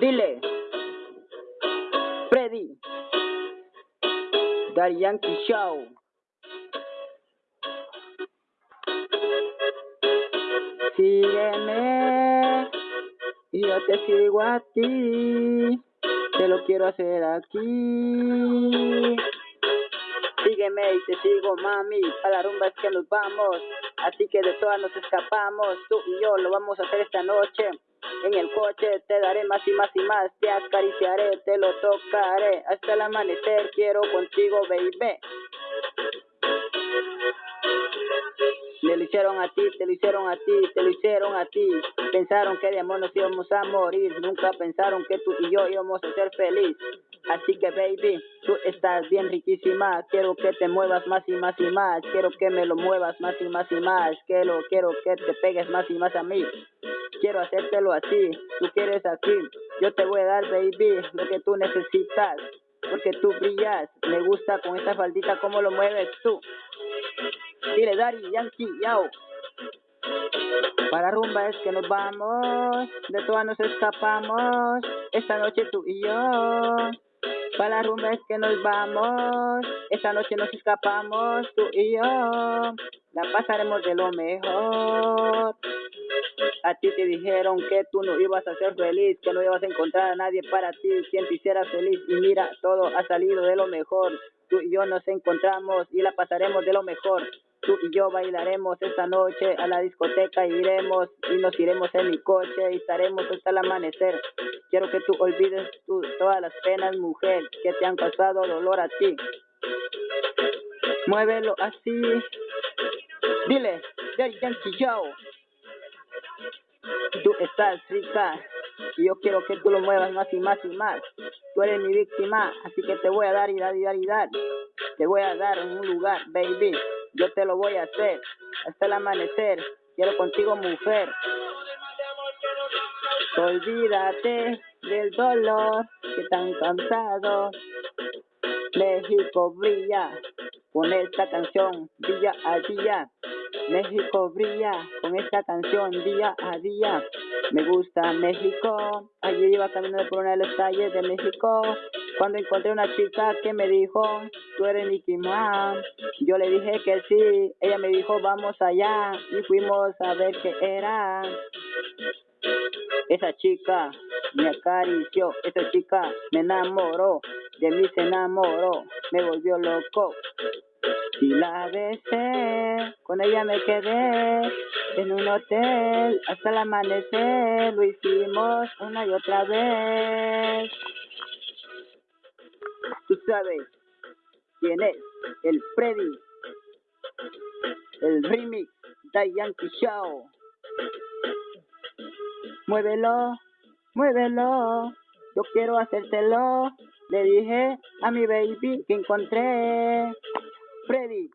Dile. Freddy. Yankee Show. Sígueme y yo te sigo a ti. Te lo quiero hacer aquí. Sígueme y te sigo, mami. A la rumba es que nos vamos. Así que de todas nos escapamos. Tú y yo lo vamos a hacer esta noche. En el coche te daré más y más y más. Te acariciaré, te lo tocaré. Hasta el amanecer quiero contigo, baby. Me lo hicieron a ti, te lo hicieron a ti, te lo hicieron a ti. Pensaron que de amor nos íbamos a morir. Nunca pensaron que tú y yo íbamos a ser feliz. Así que baby, tú estás bien riquísima. Quiero que te muevas más y más y más. Quiero que me lo muevas más y más y más. Quiero, quiero que te pegues más y más a mí. Quiero hacértelo así. Tú quieres así. Yo te voy a dar, baby, lo que tú necesitas. Porque tú brillas. Me gusta con esta faldita cómo lo mueves tú. Dile, Dari, Yankee, yao. Para rumba es que nos vamos, de todas nos escapamos, esta noche tú y yo. Para la rumba es que nos vamos, esta noche nos escapamos, tú y yo. La pasaremos de lo mejor. A ti te dijeron que tú no ibas a ser feliz, que no ibas a encontrar a nadie para ti, quien te hiciera feliz. Y mira, todo ha salido de lo mejor. Tú y yo nos encontramos y la pasaremos de lo mejor. Tú y yo bailaremos esta noche a la discoteca, iremos y nos iremos en mi coche y estaremos hasta el amanecer. Quiero que tú olvides todas las penas, mujer, que te han causado dolor a ti. Muévelo así. Dile, Daddy Yankee. Tú estás rica y yo quiero que tú lo muevas más y más y más. Tú eres mi víctima, así que te voy a dar y dar y dar y dar. Te voy a dar en un lugar, baby yo te lo voy a hacer hasta el amanecer. Quiero contigo, mujer. Olvídate del dolor que tan cansado. México brilla con esta canción día a día. México brilla con esta canción día a día. Me gusta México. Ayer iba caminando por una de las calles de México cuando encontré una chica que me dijo, tú eres Nicky Man. Yo le dije que sí. Ella me dijo, vamos allá. Y fuimos a ver qué era. Esa chica me acarició. Esa chica me enamoró. De mí se enamoró. Me volvió loco. Y la besé, con ella me quedé en un hotel hasta el amanecer, lo hicimos una y otra vez. Tú sabes quién es el Freddy, el remix de Yankee Show. Muévelo, muévelo, yo quiero hacértelo. Le dije a mi baby que encontré Freddy.